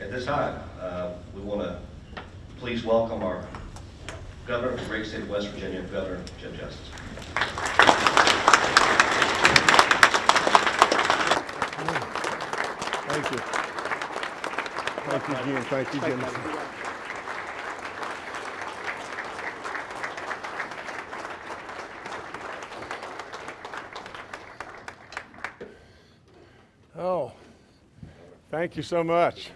At this time, uh, we want to please welcome our Governor of the great state of West Virginia, Governor Jim Justice. Thank you. Thank you, Jim. Thank you, Jim. Oh, thank you so much.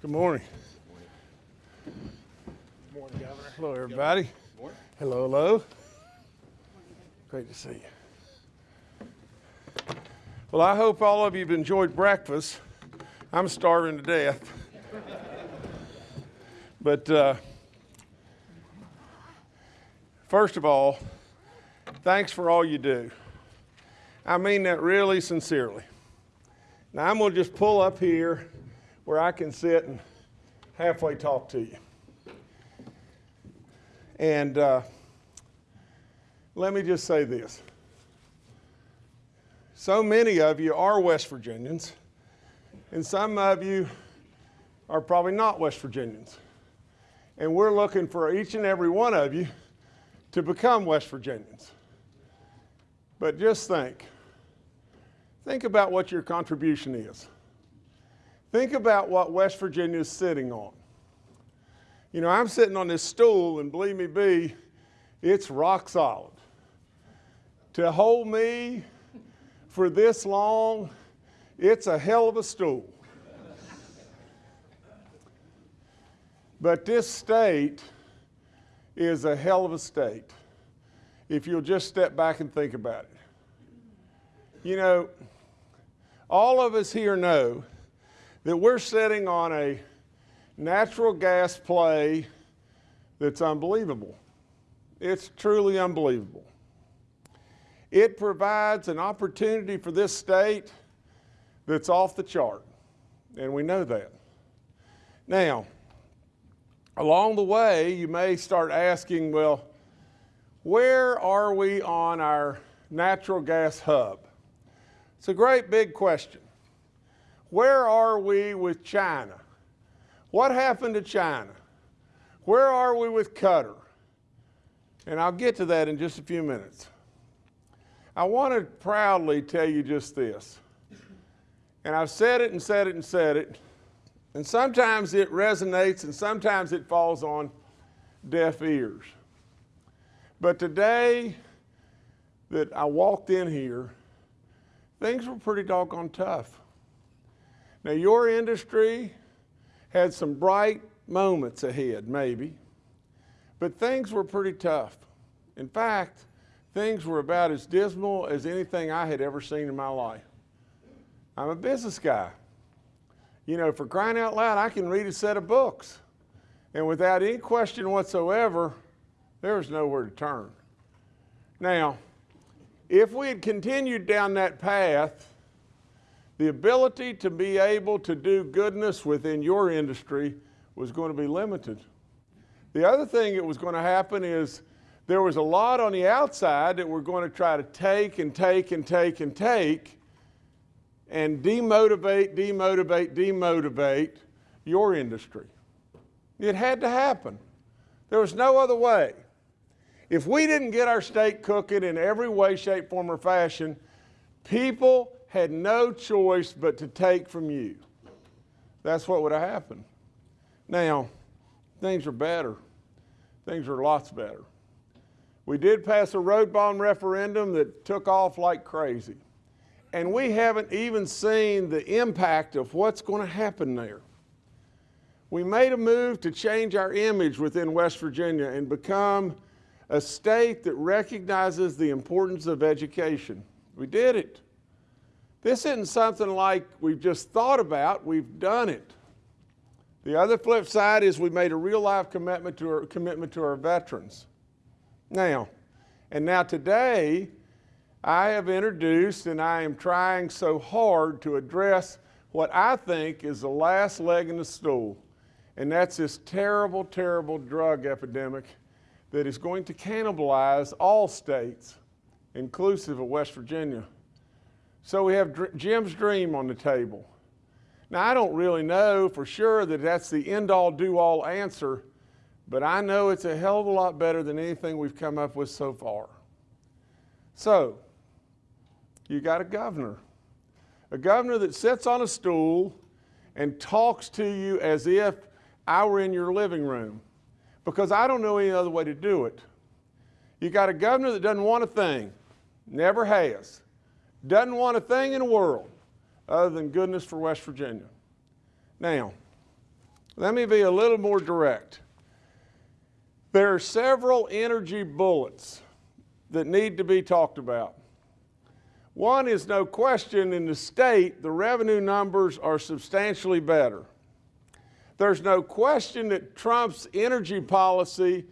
Good morning. Good Morning, Governor. Hello, everybody. Hello, hello. Great to see you. Well, I hope all of you have enjoyed breakfast. I'm starving to death. But uh, first of all, thanks for all you do. I mean that really sincerely. Now, I'm going to just pull up here where I can sit and halfway talk to you. And uh, let me just say this. So many of you are West Virginians, and some of you are probably not West Virginians. And we're looking for each and every one of you to become West Virginians. But just think think about what your contribution is. Think about what West Virginia is sitting on. You know, I'm sitting on this stool, and believe me, B, it's rock solid. To hold me for this long, it's a hell of a stool. But this state is a hell of a state if you'll just step back and think about it. You know, all of us here know that we're sitting on a natural gas play that's unbelievable. It's truly unbelievable. It provides an opportunity for this state that's off the chart, and we know that. Now, along the way, you may start asking, well, where are we on our natural gas hub? It's a great big question. Where are we with China? What happened to China? Where are we with Qatar? And I'll get to that in just a few minutes. I want to proudly tell you just this. And I've said it and said it and said it. And sometimes it resonates and sometimes it falls on deaf ears. But today that I walked in here, things were pretty doggone tough. Now, your industry had some bright moments ahead, maybe, but things were pretty tough. In fact, things were about as dismal as anything I had ever seen in my life. I'm a business guy. You know, for crying out loud, I can read a set of books. And without any question whatsoever, there was nowhere to turn. Now, if we had continued down that path, the ability to be able to do goodness within your industry was going to be limited. The other thing that was going to happen is there was a lot on the outside that we're going to try to take and take and take and take and demotivate, demotivate, demotivate your industry. It had to happen. There was no other way. If we didn't get our state cooking in every way, shape, form, or fashion, people had no choice but to take from you. That's what would have happened. Now, things are better. Things are lots better. We did pass a road bond referendum that took off like crazy. And we haven't even seen the impact of what's going to happen there. We made a move to change our image within West Virginia and become a state that recognizes the importance of education. We did it. This isn't something like we've just thought about, we've done it. The other flip side is we made a real life commitment to our, commitment to our veterans. Now, and now today, I have introduced and I am trying so hard to address what I think is the last leg in the stool, and that's this terrible, terrible drug epidemic that is going to cannibalize all states, inclusive of West Virginia. So we have Jim's dream on the table. Now, I don't really know for sure that that's the end all do all answer, but I know it's a hell of a lot better than anything we've come up with so far. So, you got a governor, a governor that sits on a stool and talks to you as if I were in your living room, because I don't know any other way to do it. You got a governor that doesn't want a thing, never has, doesn't want a thing in the world other than goodness for West Virginia. Now, let me be a little more direct. There are several energy bullets that need to be talked about. One is no question in the state, the revenue numbers are substantially better. There's no question that Trump's energy policy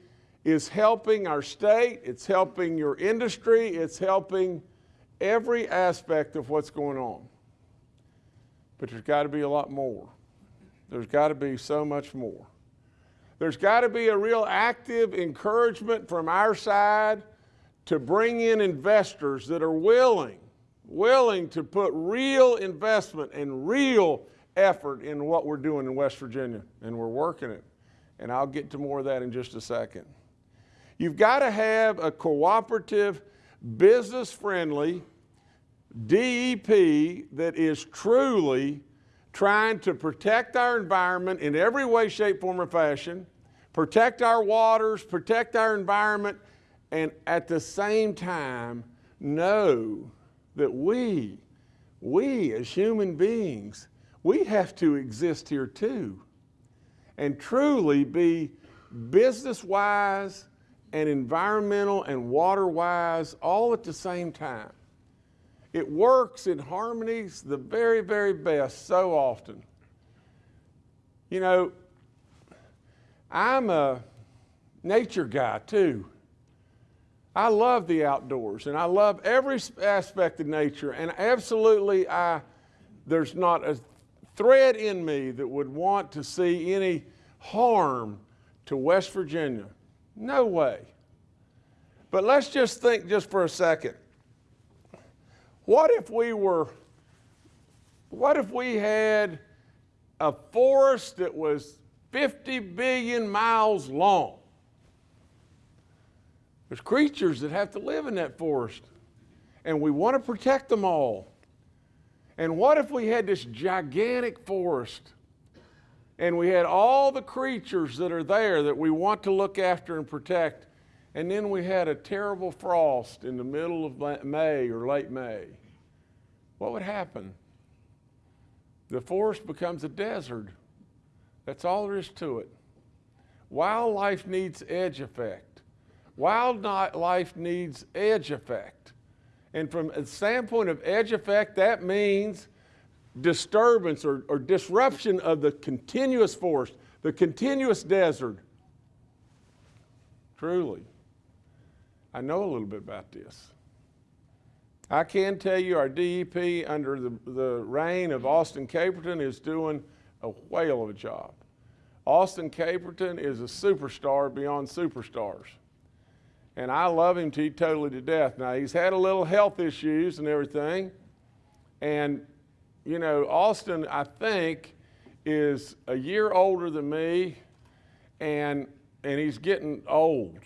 is helping our state, it's helping your industry, it's helping every aspect of what's going on. But there's got to be a lot more. There's got to be so much more. There's got to be a real active encouragement from our side to bring in investors that are willing, willing to put real investment and real effort in what we're doing in West Virginia, and we're working it. And I'll get to more of that in just a second. You've got to have a cooperative, business friendly DEP that is truly trying to protect our environment in every way, shape, form, or fashion, protect our waters, protect our environment, and at the same time know that we, we as human beings, we have to exist here too and truly be business wise and environmental and water wise all at the same time. It works in harmonies the very, very best so often. You know, I'm a nature guy too. I love the outdoors and I love every aspect of nature and absolutely I there's not a thread in me that would want to see any harm to West Virginia. No way. But let's just think just for a second. What if we were, what if we had a forest that was 50 billion miles long? There's creatures that have to live in that forest, and we want to protect them all. And what if we had this gigantic forest and we had all the creatures that are there that we want to look after and protect, and then we had a terrible frost in the middle of May or late May? What would happen? The forest becomes a desert. That's all there is to it. Wildlife needs edge effect. Wildlife needs edge effect. And from a standpoint of edge effect, that means disturbance or, or disruption of the continuous forest, the continuous desert. Truly, I know a little bit about this. I can tell you our DEP under the, the reign of Austin Caperton is doing a whale of a job. Austin Caperton is a superstar beyond superstars. And I love him to totally to death. Now, he's had a little health issues and everything. And, you know, Austin, I think, is a year older than me, and, and he's getting old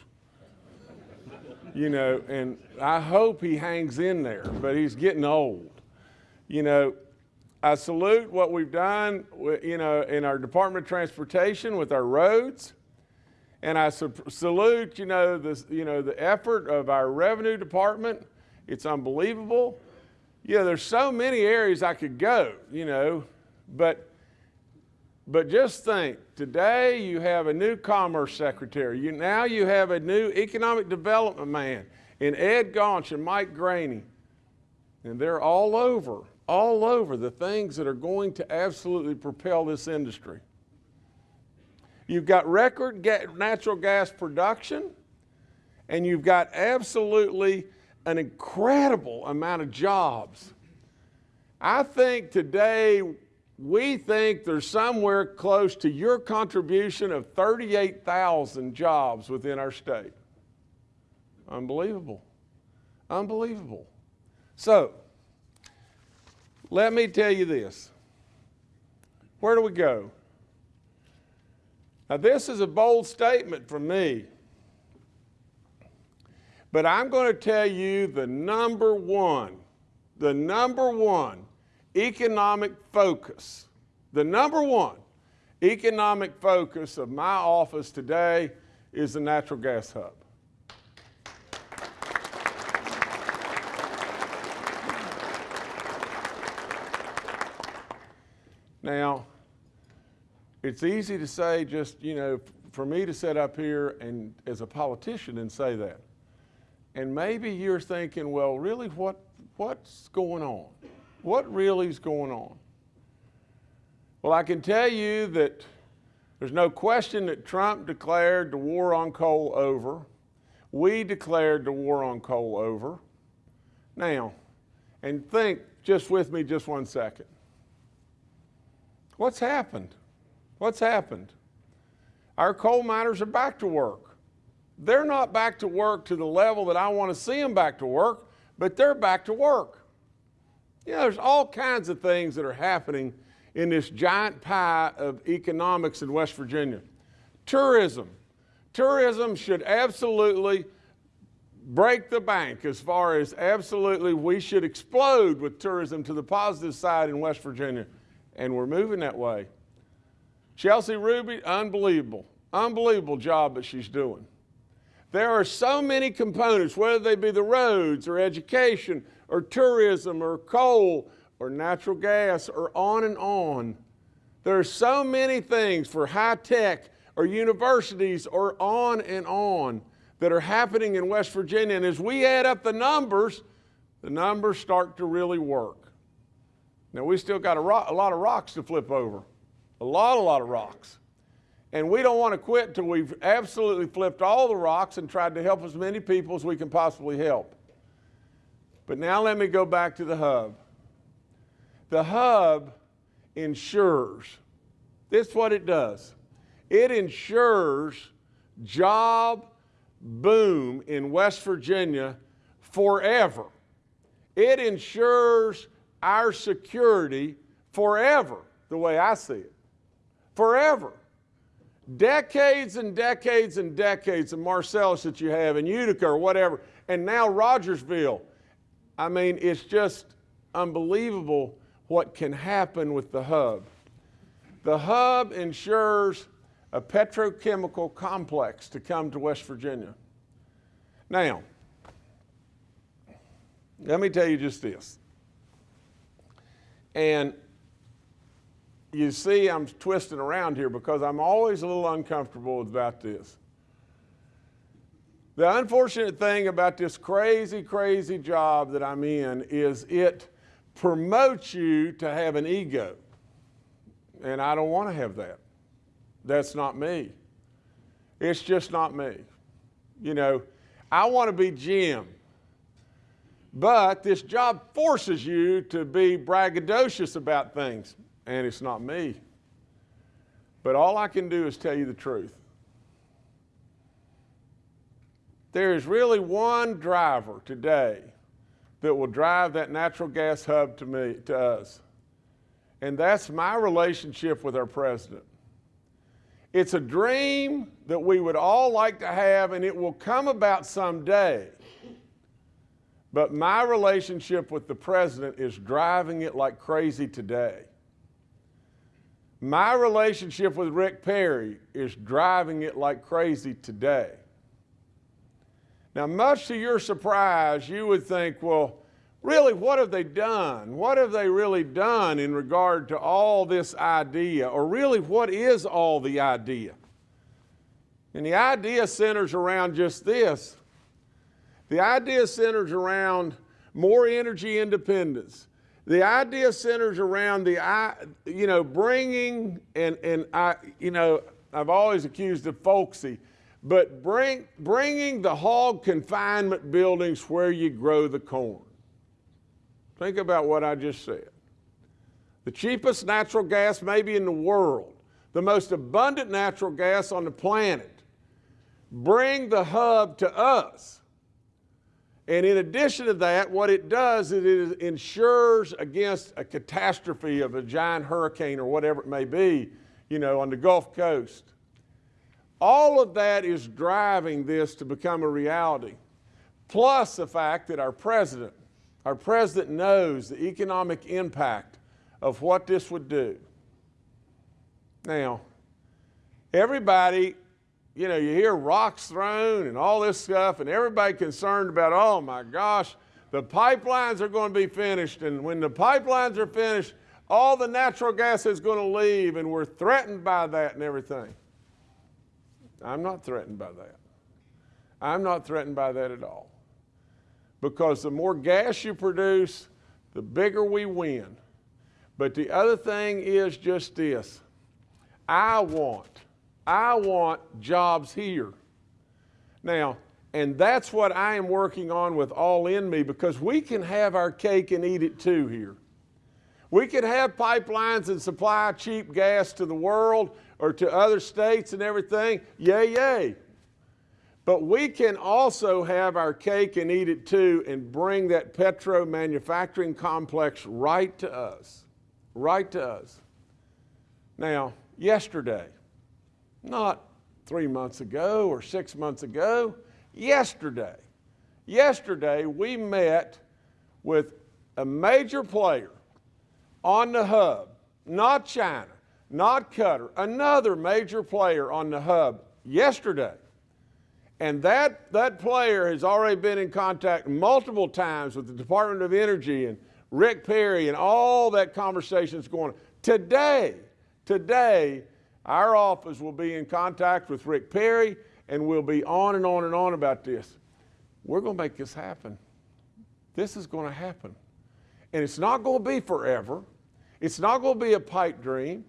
you know, and I hope he hangs in there, but he's getting old. You know, I salute what we've done, you know, in our Department of Transportation with our roads. And I salute, you know, the, you know, the effort of our revenue department. It's unbelievable. You know, there's so many areas I could go, you know, but but just think, today you have a new commerce secretary. You, now you have a new economic development man in Ed Gaunch and Mike Graney. And they're all over, all over the things that are going to absolutely propel this industry. You've got record ga natural gas production, and you've got absolutely an incredible amount of jobs. I think today we think there's somewhere close to your contribution of 38,000 jobs within our state. Unbelievable. Unbelievable. So, let me tell you this. where do we go? Now, this is a bold statement from me. But I'm going to tell you the number one, the number one economic focus, the number one economic focus of my office today is the natural gas hub. Now, it's easy to say just, you know, for me to sit up here and as a politician and say that. And maybe you're thinking, well, really, what, what's going on? What really is going on? Well, I can tell you that there's no question that Trump declared the war on coal over. We declared the war on coal over. Now, and think just with me just one second. What's happened? What's happened? Our coal miners are back to work. They're not back to work to the level that I want to see them back to work, but they're back to work. You know, there's all kinds of things that are happening in this giant pie of economics in West Virginia. Tourism. Tourism should absolutely break the bank as far as absolutely we should explode with tourism to the positive side in West Virginia and we're moving that way. Chelsea Ruby, unbelievable, unbelievable job that she's doing. There are so many components, whether they be the roads or education or tourism or coal or natural gas or on and on. There are so many things for high tech or universities or on and on that are happening in West Virginia. And as we add up the numbers, the numbers start to really work. Now, we still got a, rock, a lot of rocks to flip over, a lot, a lot of rocks. And we don't want to quit until we've absolutely flipped all the rocks and tried to help as many people as we can possibly help. But now let me go back to the hub. The hub ensures, this is what it does. It ensures job boom in West Virginia forever. It ensures our security forever, the way I see it. Forever. Decades and decades and decades of Marcellus that you have in Utica or whatever, and now Rogersville. I mean, it's just unbelievable what can happen with the hub. The hub ensures a petrochemical complex to come to West Virginia. Now, let me tell you just this. And you see, I'm twisting around here because I'm always a little uncomfortable about this. The unfortunate thing about this crazy, crazy job that I'm in is it promotes you to have an ego. And I don't want to have that. That's not me. It's just not me. You know, I want to be Jim. But this job forces you to be braggadocious about things, and it's not me. But all I can do is tell you the truth. There is really one driver today that will drive that natural gas hub to me, to us. And that's my relationship with our president. It's a dream that we would all like to have, and it will come about someday. But my relationship with the president is driving it like crazy today. My relationship with Rick Perry is driving it like crazy today. Now, much to your surprise, you would think, well, really, what have they done? What have they really done in regard to all this idea? Or really, what is all the idea? And the idea centers around just this the idea centers around more energy independence. The idea centers around the, you know, bringing, and, and I, you know, I've always accused of folksy, but bring, bringing the hog confinement buildings where you grow the corn. Think about what I just said. The cheapest natural gas maybe in the world, the most abundant natural gas on the planet. Bring the hub to us And in addition to that, what it does is it insures against a catastrophe of a giant hurricane or whatever it may be, you know, on the Gulf Coast. All of that is driving this to become a reality. Plus the fact that our president, our president knows the economic impact of what this would do. Now, everybody, you know, you hear rocks thrown and all this stuff, and everybody concerned about, oh my gosh, the pipelines are going to be finished, and when the pipelines are finished, all the natural gas is going to leave, and we're threatened by that and everything. I'm not threatened by that. I'm not threatened by that at all. Because the more gas you produce, the bigger we win. But the other thing is just this I want, I want jobs here. Now, and that's what I am working on with All In Me because we can have our cake and eat it too here. We can have pipelines and supply cheap gas to the world or to other states and everything. Yay, yay. But we can also have our cake and eat it too and bring that petro manufacturing complex right to us. Right to us. Now, yesterday, not three months ago or six months ago, yesterday, yesterday we met with a major player on the hub, not China, not Qatar, another major player on the hub yesterday. And that, that player has already been in contact multiple times with the Department of Energy and Rick Perry and all that conversation is going on. Today, today, our office will be in contact with Rick Perry and we'll be on and on and on about this. We're going to make this happen. This is going to happen. And it's not going to be forever. It's not going to be a pipe dream.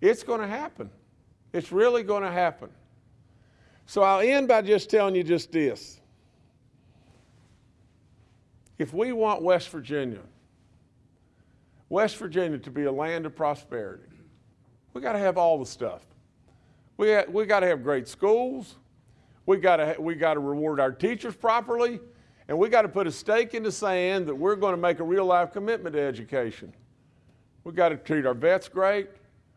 It's going to happen. It's really going to happen. So I'll end by just telling you just this. If we want West Virginia, West Virginia to be a land of prosperity, we got to have all the stuff. We, ha- we got to have great schools. We got to we got to reward our teachers properly, and we got to put a stake in the sand that we're going to make a real life commitment to education. We got to treat our vets great.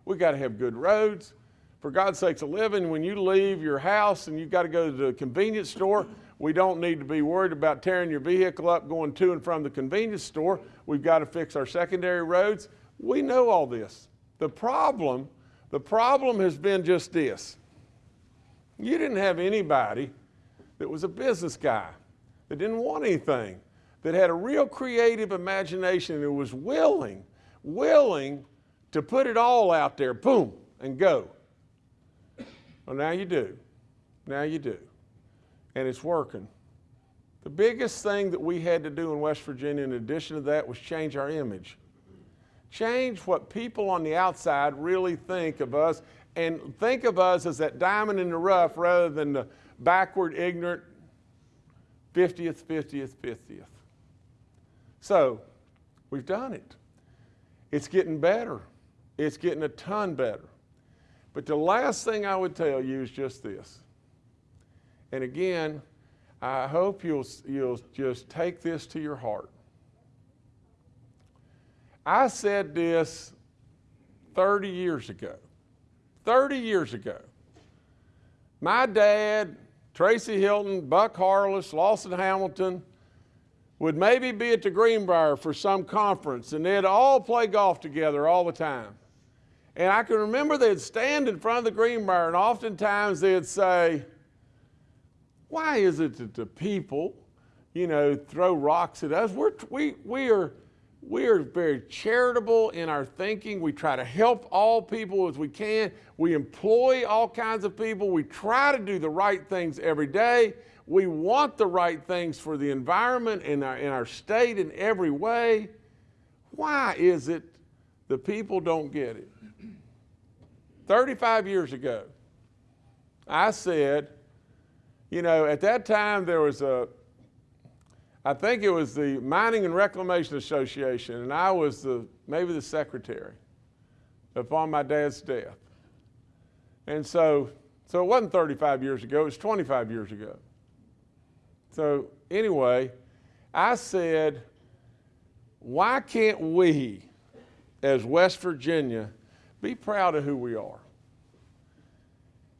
We got to have good roads. For God's sakes, a living, when you leave your house and you've got to go to the convenience store, we don't need to be worried about tearing your vehicle up going to and from the convenience store. We've got to fix our secondary roads. We know all this. The problem, the problem has been just this. You didn't have anybody that was a business guy, that didn't want anything, that had a real creative imagination and was willing, willing to put it all out there, boom, and go. Well, now you do. Now you do. And it's working. The biggest thing that we had to do in West Virginia, in addition to that, was change our image. Change what people on the outside really think of us and think of us as that diamond in the rough rather than the backward, ignorant 50th, 50th, 50th. So, we've done it. It's getting better. It's getting a ton better. But the last thing I would tell you is just this. And again, I hope you'll, you'll just take this to your heart. I said this 30 years ago. 30 years ago. My dad, Tracy Hylton, Buck Harless, Lawson Hamilton would maybe be at the Greenbrier for some conference and they'd all play golf together all the time. And I can remember they'd stand in front of the Greenbrier and oftentimes they'd say, why is it that the people, you know, throw rocks at us? We're, we, we, are, we are very charitable in our thinking. We try to help all people as we can. We employ all kinds of people. We try to do the right things every day. We want the right things for the environment and our, in our state in every way. Why is it the people don't get it? 35 years ago, I said, you know, at that time there was a, I think it was the Mining and Reclamation Association, and I was the, maybe the secretary upon my dad's death. And so, so it wasn't 35 years ago, it was 25 years ago. So anyway, I said, why can't we, as West Virginia, be proud of who we are?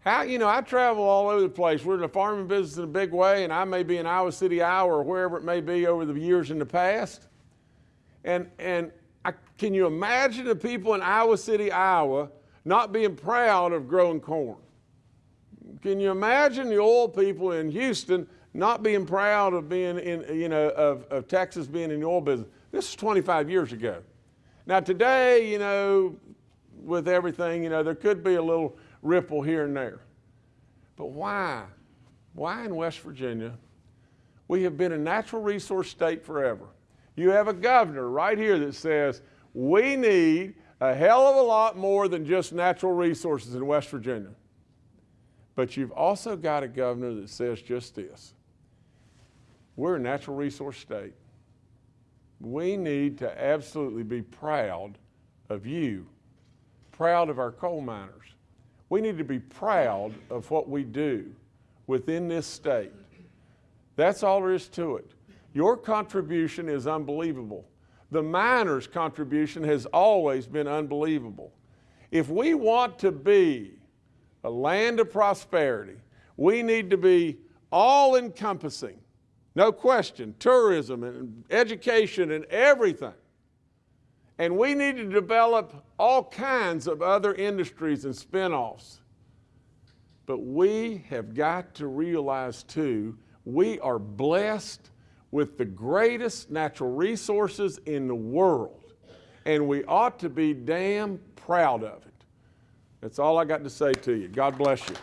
How, you know, I travel all over the place. We're in the farming business in a big way, and I may be in Iowa City, Iowa, or wherever it may be over the years in the past. And, and I, can you imagine the people in Iowa City, Iowa, not being proud of growing corn? Can you imagine the oil people in Houston not being proud of being in, you know, of, of Texas being in the oil business? This is 25 years ago. Now today, you know, with everything, you know, there could be a little ripple here and there. But why? Why in West Virginia? We have been a natural resource state forever. You have a governor right here that says we need a hell of a lot more than just natural resources in West Virginia. But you've also got a governor that says just this we're a natural resource state. We need to absolutely be proud of you, proud of our coal miners. We need to be proud of what we do within this state. That's all there is to it. Your contribution is unbelievable. The miners' contribution has always been unbelievable. If we want to be a land of prosperity, we need to be all encompassing, no question, tourism and education and everything. And we need to develop all kinds of other industries and spin-offs. But we have got to realize too, we are blessed with the greatest natural resources in the world. And we ought to be damn proud of it. That's all I got to say to you. God bless you.